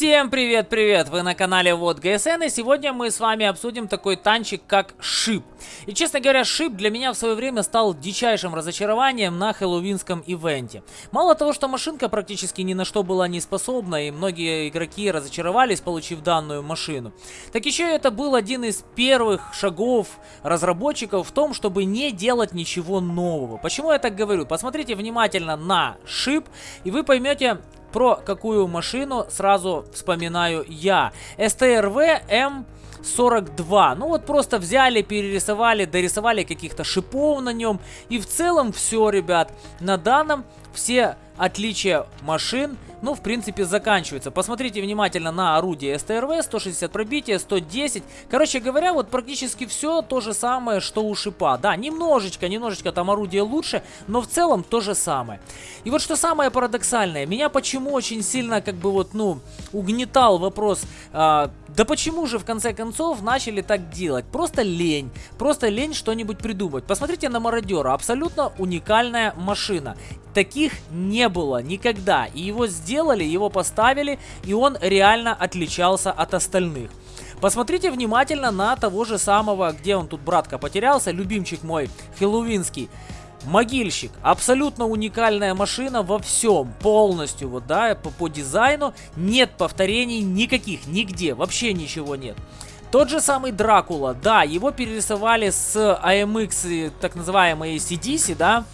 Всем привет-привет! Вы на канале Вот ГСН, и сегодня мы с вами обсудим такой танчик, как Шип. И, честно говоря, Шип для меня в свое время стал дичайшим разочарованием на хэллоуинском ивенте. Мало того, что машинка практически ни на что была не способна, и многие игроки разочаровались, получив данную машину, так еще это был один из первых шагов разработчиков в том, чтобы не делать ничего нового. Почему я так говорю? Посмотрите внимательно на Шип, и вы поймете, про какую машину сразу вспоминаю я. СТРВ М... 42. Ну вот просто взяли, перерисовали, дорисовали каких-то шипов на нем. И в целом все, ребят. На данном все отличия машин ну, в принципе, заканчивается. Посмотрите внимательно на орудие СТРВ, 160 пробития, 110. Короче говоря, вот практически все то же самое, что у шипа. Да, немножечко, немножечко там орудие лучше, но в целом то же самое. И вот что самое парадоксальное, меня почему очень сильно, как бы вот, ну, угнетал вопрос, а, да почему же в конце концов начали так делать? Просто лень, просто лень что-нибудь придумать. Посмотрите на мародера, абсолютно уникальная машина. Таких не было никогда. И его сделали, его поставили, и он реально отличался от остальных. Посмотрите внимательно на того же самого, где он тут, братка, потерялся, любимчик мой, Хэллоуинский. Могильщик. Абсолютно уникальная машина во всем. Полностью, вот, да, по, по дизайну. Нет повторений никаких, нигде. Вообще ничего нет. Тот же самый Дракула. Да, его перерисовали с AMX, так называемой CDC, да.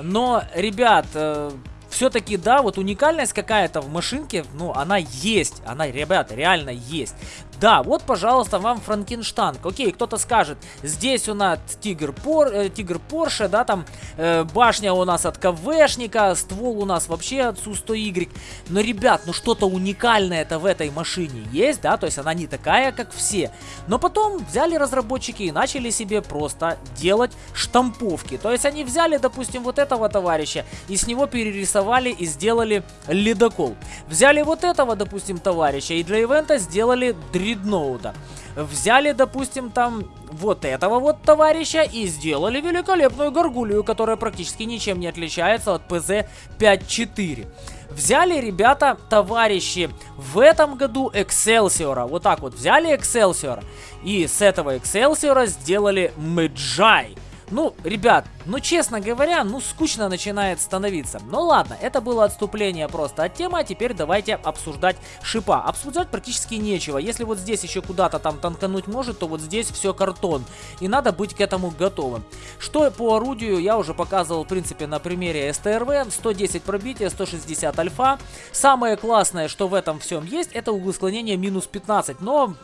Но, ребят, э, все-таки, да, вот уникальность какая-то в машинке, ну, она есть. Она, ребята, реально есть. Да, вот, пожалуйста, вам Франкенштанг. Окей, кто-то скажет, здесь у нас Тигр, Пор, э, Тигр Порше, да, там э, башня у нас от КВшника, ствол у нас вообще от Су-100Y. Но, ребят, ну что-то уникальное-то в этой машине есть, да, то есть она не такая, как все. Но потом взяли разработчики и начали себе просто делать штамповки. То есть они взяли, допустим, вот этого товарища и с него перерисовали и сделали ледокол. Взяли вот этого, допустим, товарища и для ивента сделали дредноута. Взяли, допустим, там вот этого вот товарища и сделали великолепную горгулью, которая практически ничем не отличается от ПЗ-54. Взяли, ребята, товарищи, в этом году Экселсиора. Вот так вот взяли Экселсиора. И с этого Экселсиора сделали Мэджай. Ну, ребят, ну честно говоря, ну скучно начинает становиться. Ну ладно, это было отступление просто от темы, а теперь давайте обсуждать шипа. Обсуждать практически нечего. Если вот здесь еще куда-то там танкануть может, то вот здесь все картон. И надо быть к этому готовым. Что по орудию я уже показывал в принципе на примере СТРВ. 110 пробития, 160 альфа. Самое классное, что в этом всем есть, это углы склонения минус 15. Но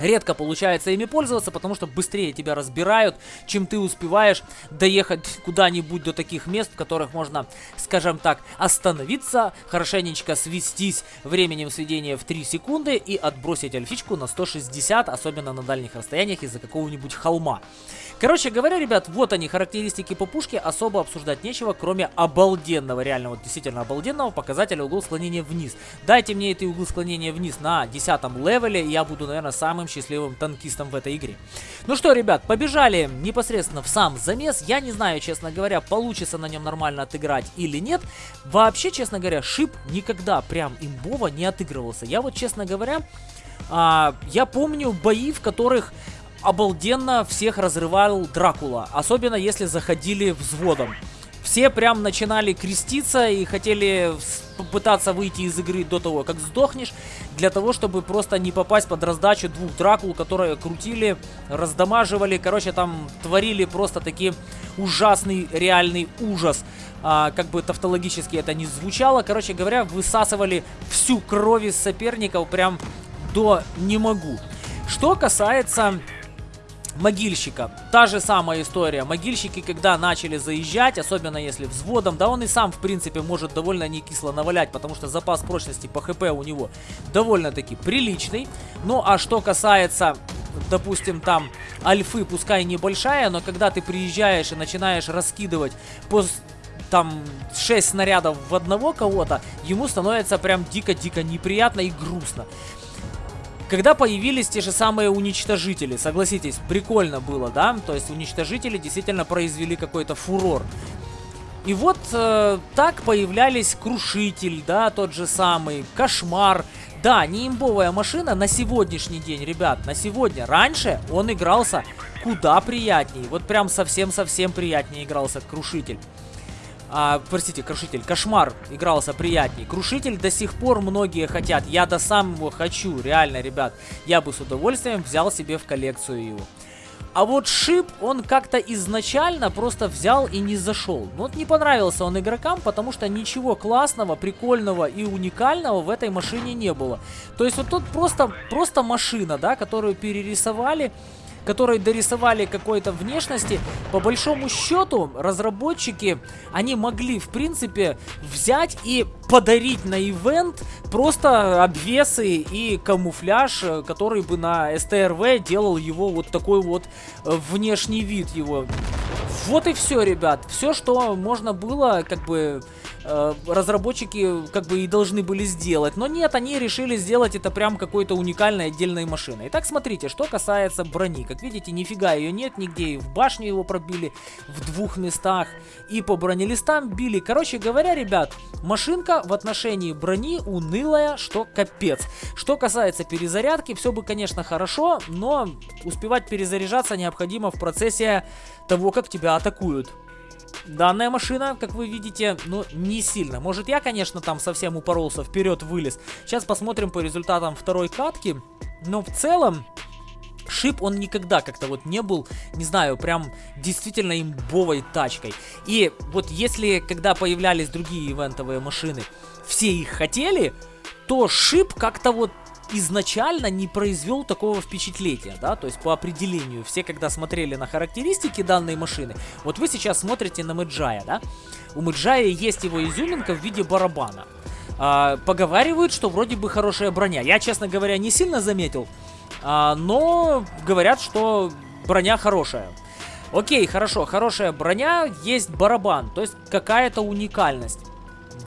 Редко получается ими пользоваться, потому что быстрее тебя разбирают, чем ты успеваешь доехать куда-нибудь до таких мест, в которых можно, скажем так, остановиться, хорошенечко свестись временем сведения в 3 секунды и отбросить альфичку на 160, особенно на дальних расстояниях из-за какого-нибудь холма. Короче говоря, ребят, вот они, характеристики по пушке, особо обсуждать нечего, кроме обалденного, реально, вот действительно обалденного показателя угол склонения вниз. Дайте мне эти углы склонения вниз на 10 левеле, и я буду, наверное, самым счастливым танкистом в этой игре. Ну что, ребят, побежали непосредственно в сам замес. Я не знаю, честно говоря, получится на нем нормально отыграть или нет. Вообще, честно говоря, шип никогда прям имбово не отыгрывался. Я вот, честно говоря, а, я помню бои, в которых обалденно всех разрывал Дракула. Особенно если заходили взводом. Все прям начинали креститься и хотели попытаться выйти из игры до того, как сдохнешь, для того, чтобы просто не попасть под раздачу двух Дракул, которые крутили, раздамаживали, короче, там творили просто таки ужасный реальный ужас. А, как бы тавтологически это не звучало, короче говоря, высасывали всю кровь из соперников прям до не могу. Что касается могильщика. Та же самая история. Могильщики, когда начали заезжать, особенно если взводом, да он и сам, в принципе, может довольно не кисло навалять, потому что запас прочности по хп у него довольно-таки приличный. Ну, а что касается допустим, там альфы, пускай небольшая, но когда ты приезжаешь и начинаешь раскидывать по там 6 снарядов в одного кого-то, ему становится прям дико-дико неприятно и грустно. Когда появились те же самые уничтожители, согласитесь, прикольно было, да? То есть уничтожители действительно произвели какой-то фурор. И вот э, так появлялись Крушитель, да, тот же самый, Кошмар, Да, не имбовая машина на сегодняшний день, ребят, на сегодня. Раньше он игрался куда приятнее. Вот прям совсем-совсем приятнее игрался Крушитель. А, простите, Крушитель, Кошмар игрался приятнее. Крушитель до сих пор многие хотят. Я до самого хочу, реально, ребят. Я бы с удовольствием взял себе в коллекцию его. А вот Шип, он как-то изначально просто взял и не зашел. Вот не понравился он игрокам, потому что ничего классного, прикольного и уникального в этой машине не было. То есть вот тут просто, просто машина, да, которую перерисовали которые дорисовали какой-то внешности, по большому счету разработчики, они могли в принципе взять и подарить на ивент просто обвесы и камуфляж, э, который бы на СТРВ делал его вот такой вот э, внешний вид его. Вот и все, ребят. Все, что можно было, как бы Э, разработчики как бы и должны были сделать. Но нет, они решили сделать это прям какой-то уникальной отдельной машиной. Итак, смотрите, что касается брони. Как видите, нифига ее нет нигде. И в башню его пробили в двух местах. И по бронелистам били. Короче говоря, ребят, машинка в отношении брони унылая, что капец. Что касается перезарядки, все бы, конечно, хорошо, но успевать перезаряжаться необходимо в процессе того, как тебя атакуют. Данная машина, как вы видите, ну, не сильно. Может, я, конечно, там совсем упоролся, вперед вылез. Сейчас посмотрим по результатам второй катки. Но в целом, Шип, он никогда как-то вот не был, не знаю, прям действительно имбовой тачкой. И вот если, когда появлялись другие ивентовые машины, все их хотели, то Шип как-то вот изначально не произвел такого впечатления, да, то есть по определению, все когда смотрели на характеристики данной машины, вот вы сейчас смотрите на Мэджая, да, у Мэджая есть его изюминка в виде барабана. А, поговаривают, что вроде бы хорошая броня. Я, честно говоря, не сильно заметил, а, но говорят, что броня хорошая. Окей, хорошо, хорошая броня, есть барабан, то есть какая-то уникальность.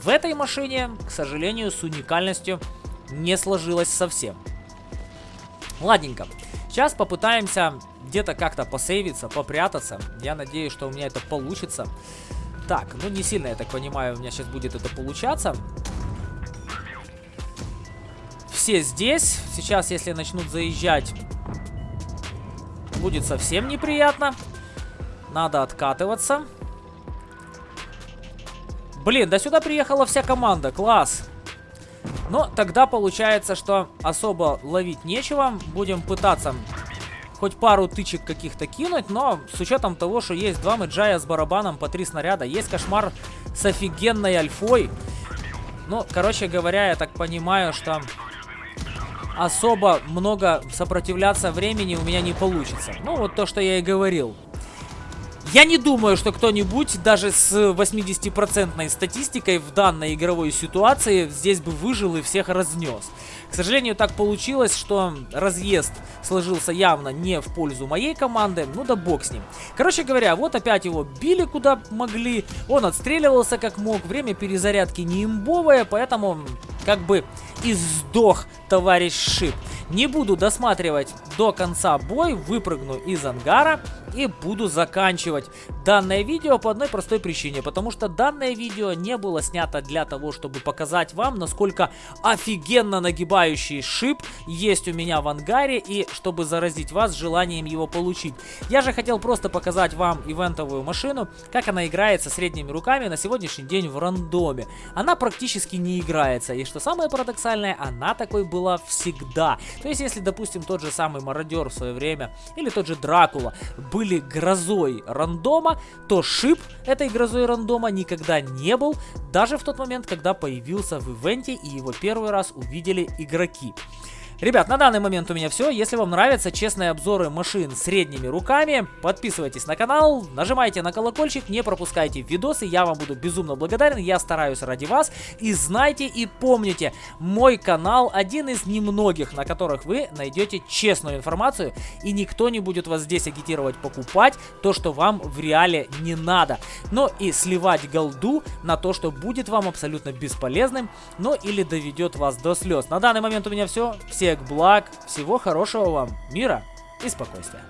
В этой машине, к сожалению, с уникальностью не сложилось совсем. Ладненько. Сейчас попытаемся где-то как-то посейвиться, попрятаться. Я надеюсь, что у меня это получится. Так, ну не сильно, я так понимаю, у меня сейчас будет это получаться. Все здесь. Сейчас, если начнут заезжать, будет совсем неприятно. Надо откатываться. Блин, да сюда приехала вся команда. Класс. Но тогда получается, что особо ловить нечего. Будем пытаться хоть пару тычек каких-то кинуть, но с учетом того, что есть два мэджая с барабаном по три снаряда, есть кошмар с офигенной альфой. Ну, короче говоря, я так понимаю, что особо много сопротивляться времени у меня не получится. Ну, вот то, что я и говорил. Я не думаю, что кто-нибудь даже с 80% статистикой в данной игровой ситуации здесь бы выжил и всех разнес. К сожалению, так получилось, что разъезд сложился явно не в пользу моей команды. Ну да бог с ним. Короче говоря, вот опять его били куда могли. Он отстреливался как мог. Время перезарядки не имбовое, поэтому как бы и сдох товарищ Шип. Не буду досматривать до конца бой, выпрыгну из ангара и буду заканчивать данное видео по одной простой причине, потому что данное видео не было снято для того, чтобы показать вам, насколько офигенно нагибающий шип есть у меня в ангаре и чтобы заразить вас желанием его получить. Я же хотел просто показать вам ивентовую машину, как она играется средними руками на сегодняшний день в рандоме. Она практически не играется, и что самое парадоксальное, она такой была всегда. То есть, если, допустим, тот же самый Мародер в свое время, или тот же Дракула были грозой рандома, то шип этой грозой рандома никогда не был, даже в тот момент, когда появился в ивенте и его первый раз увидели игроки. Ребят, на данный момент у меня все. Если вам нравятся честные обзоры машин средними руками, подписывайтесь на канал, нажимайте на колокольчик, не пропускайте видосы, я вам буду безумно благодарен, я стараюсь ради вас. И знайте и помните, мой канал один из немногих, на которых вы найдете честную информацию, и никто не будет вас здесь агитировать покупать то, что вам в реале не надо. Но и сливать голду на то, что будет вам абсолютно бесполезным, но или доведет вас до слез. На данный момент у меня все. Всех благ, всего хорошего вам, мира и спокойствия.